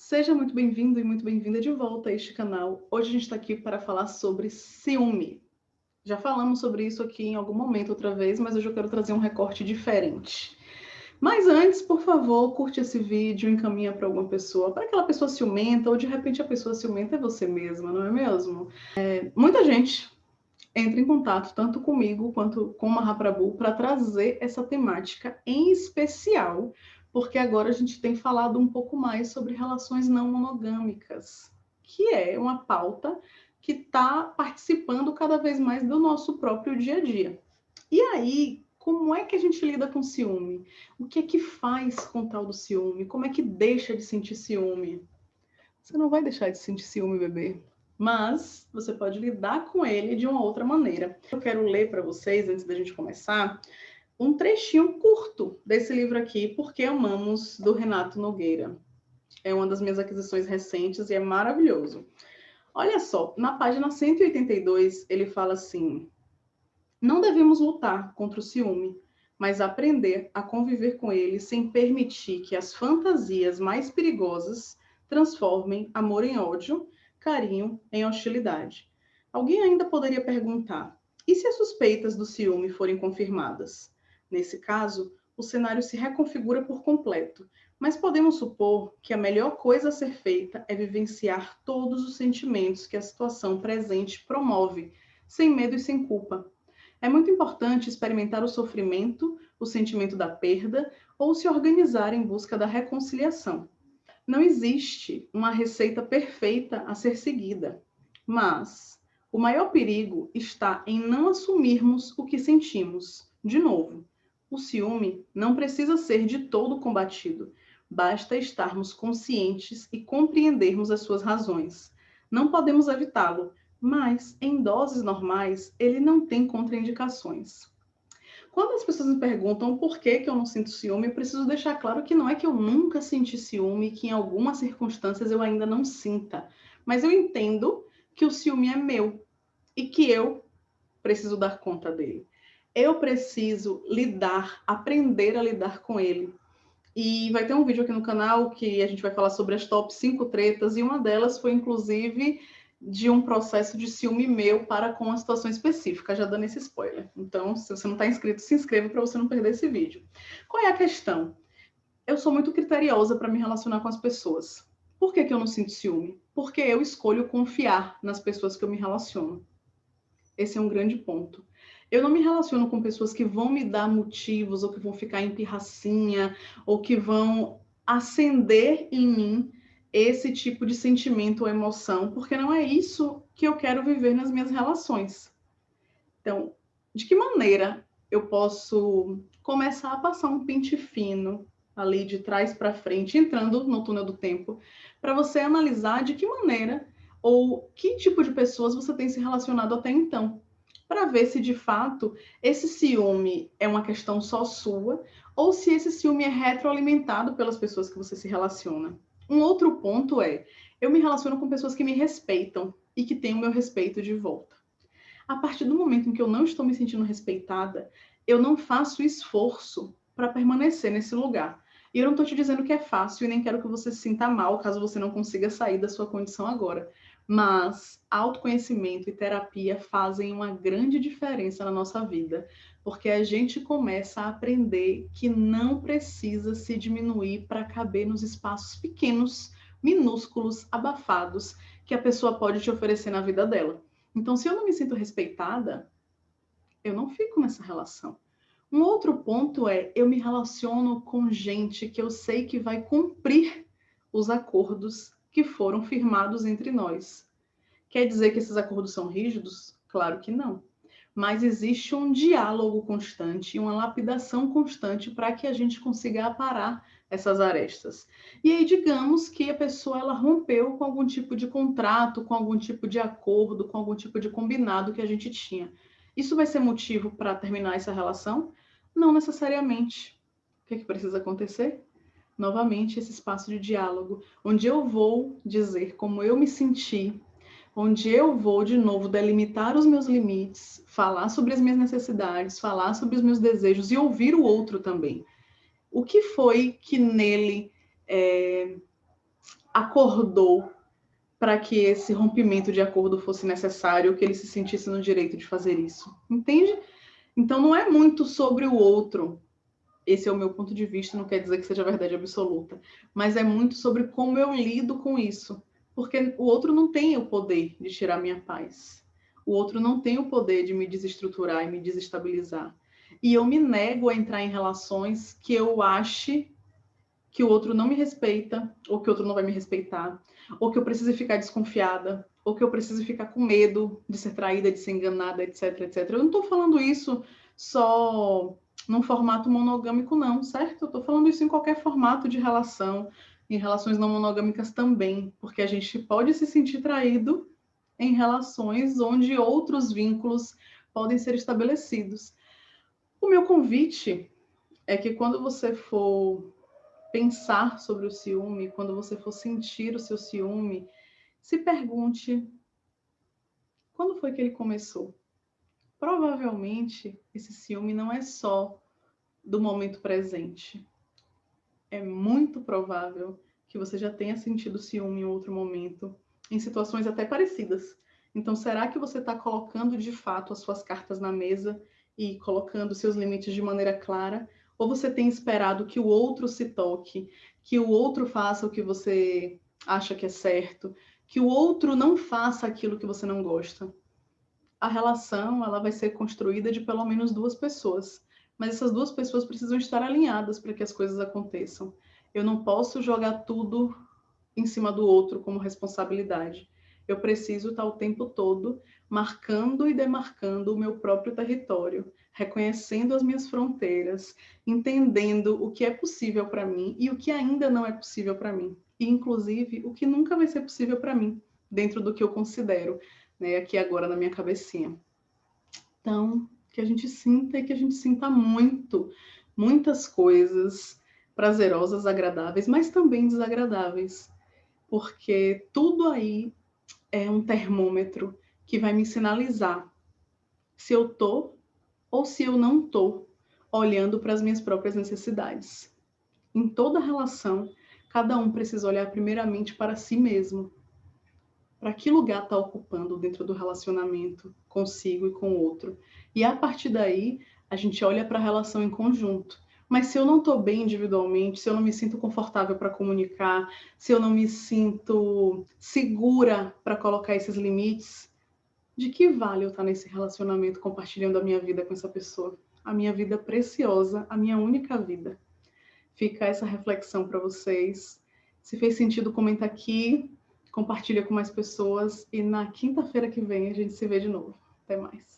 Seja muito bem-vindo e muito bem-vinda de volta a este canal. Hoje a gente está aqui para falar sobre ciúme. Já falamos sobre isso aqui em algum momento outra vez, mas hoje eu quero trazer um recorte diferente. Mas antes, por favor, curte esse vídeo, encaminha para alguma pessoa, para aquela pessoa ciumenta, ou de repente a pessoa ciumenta é você mesma, não é mesmo? É, muita gente entra em contato tanto comigo quanto com o Mahaprabhu para trazer essa temática em especial porque agora a gente tem falado um pouco mais sobre relações não monogâmicas, que é uma pauta que está participando cada vez mais do nosso próprio dia a dia. E aí, como é que a gente lida com ciúme? O que é que faz com tal do ciúme? Como é que deixa de sentir ciúme? Você não vai deixar de sentir ciúme, bebê. Mas você pode lidar com ele de uma outra maneira. Eu quero ler para vocês, antes da gente começar, um trechinho curto desse livro aqui, Porque Amamos, do Renato Nogueira. É uma das minhas aquisições recentes e é maravilhoso. Olha só, na página 182, ele fala assim: Não devemos lutar contra o ciúme, mas aprender a conviver com ele sem permitir que as fantasias mais perigosas transformem amor em ódio, carinho em hostilidade. Alguém ainda poderia perguntar: e se as suspeitas do ciúme forem confirmadas? Nesse caso, o cenário se reconfigura por completo, mas podemos supor que a melhor coisa a ser feita é vivenciar todos os sentimentos que a situação presente promove, sem medo e sem culpa. É muito importante experimentar o sofrimento, o sentimento da perda ou se organizar em busca da reconciliação. Não existe uma receita perfeita a ser seguida, mas o maior perigo está em não assumirmos o que sentimos. De novo, o ciúme não precisa ser de todo combatido, basta estarmos conscientes e compreendermos as suas razões. Não podemos evitá-lo, mas em doses normais ele não tem contraindicações. Quando as pessoas me perguntam por que, que eu não sinto ciúme, eu preciso deixar claro que não é que eu nunca senti ciúme, que em algumas circunstâncias eu ainda não sinta, mas eu entendo que o ciúme é meu e que eu preciso dar conta dele eu preciso lidar, aprender a lidar com ele. E vai ter um vídeo aqui no canal que a gente vai falar sobre as top 5 tretas, e uma delas foi, inclusive, de um processo de ciúme meu para com uma situação específica, já dando esse spoiler. Então, se você não está inscrito, se inscreva para você não perder esse vídeo. Qual é a questão? Eu sou muito criteriosa para me relacionar com as pessoas. Por que, que eu não sinto ciúme? Porque eu escolho confiar nas pessoas que eu me relaciono. Esse é um grande ponto. Eu não me relaciono com pessoas que vão me dar motivos, ou que vão ficar em pirracinha, ou que vão acender em mim esse tipo de sentimento ou emoção, porque não é isso que eu quero viver nas minhas relações. Então, de que maneira eu posso começar a passar um pente fino ali de trás para frente, entrando no túnel do tempo, para você analisar de que maneira ou que tipo de pessoas você tem se relacionado até então para ver se de fato esse ciúme é uma questão só sua ou se esse ciúme é retroalimentado pelas pessoas que você se relaciona. Um outro ponto é, eu me relaciono com pessoas que me respeitam e que têm o meu respeito de volta. A partir do momento em que eu não estou me sentindo respeitada, eu não faço esforço para permanecer nesse lugar. E eu não estou te dizendo que é fácil e nem quero que você se sinta mal caso você não consiga sair da sua condição agora. Mas autoconhecimento e terapia fazem uma grande diferença na nossa vida, porque a gente começa a aprender que não precisa se diminuir para caber nos espaços pequenos, minúsculos, abafados que a pessoa pode te oferecer na vida dela. Então, se eu não me sinto respeitada, eu não fico nessa relação. Um outro ponto é eu me relaciono com gente que eu sei que vai cumprir os acordos que foram firmados entre nós. Quer dizer que esses acordos são rígidos? Claro que não. Mas existe um diálogo constante, uma lapidação constante para que a gente consiga aparar essas arestas. E aí, digamos que a pessoa ela rompeu com algum tipo de contrato, com algum tipo de acordo, com algum tipo de combinado que a gente tinha. Isso vai ser motivo para terminar essa relação? Não necessariamente. O que, é que precisa acontecer? Novamente esse espaço de diálogo, onde eu vou dizer como eu me senti, onde eu vou de novo delimitar os meus limites, falar sobre as minhas necessidades, falar sobre os meus desejos e ouvir o outro também. O que foi que nele é, acordou para que esse rompimento de acordo fosse necessário, que ele se sentisse no direito de fazer isso. Entende? Então não é muito sobre o outro. Esse é o meu ponto de vista, não quer dizer que seja verdade absoluta, mas é muito sobre como eu lido com isso, porque o outro não tem o poder de tirar minha paz. O outro não tem o poder de me desestruturar e me desestabilizar. E eu me nego a entrar em relações que eu ache que o outro não me respeita, ou que o outro não vai me respeitar, ou que eu preciso ficar desconfiada, ou que eu preciso ficar com medo de ser traída, de ser enganada, etc, etc. Eu não estou falando isso só num formato monogâmico, não, certo? Eu estou falando isso em qualquer formato de relação, em relações não monogâmicas também, porque a gente pode se sentir traído em relações onde outros vínculos podem ser estabelecidos. O meu convite é que quando você for pensar sobre o ciúme, quando você for sentir o seu ciúme, se pergunte quando foi que ele começou? Provavelmente esse ciúme não é só do momento presente. É muito provável que você já tenha sentido ciúme em outro momento, em situações até parecidas. Então, será que você está colocando de fato as suas cartas na mesa e colocando seus limites de maneira clara? Ou você tem esperado que o outro se toque, que o outro faça o que você acha que é certo, que o outro não faça aquilo que você não gosta? A relação ela vai ser construída de pelo menos duas pessoas, mas essas duas pessoas precisam estar alinhadas para que as coisas aconteçam. Eu não posso jogar tudo em cima do outro como responsabilidade. Eu preciso estar o tempo todo marcando e demarcando o meu próprio território, reconhecendo as minhas fronteiras, entendendo o que é possível para mim e o que ainda não é possível para mim, e inclusive o que nunca vai ser possível para mim, dentro do que eu considero, né, aqui agora na minha cabecinha. Então, que a gente sinta e que a gente sinta muito, muitas coisas prazerosas, agradáveis, mas também desagradáveis, porque tudo aí é um termômetro que vai me sinalizar se eu tô ou se eu não estou olhando para as minhas próprias necessidades. Em toda relação, cada um precisa olhar primeiramente para si mesmo. Para que lugar está ocupando dentro do relacionamento consigo e com o outro? E a partir daí, a gente olha para a relação em conjunto. Mas se eu não estou bem individualmente, se eu não me sinto confortável para comunicar, se eu não me sinto segura para colocar esses limites, de que vale eu estar nesse relacionamento compartilhando a minha vida com essa pessoa? A minha vida preciosa, a minha única vida. Fica essa reflexão para vocês. Se fez sentido, comenta aqui, compartilha com mais pessoas e na quinta-feira que vem a gente se vê de novo. Até mais.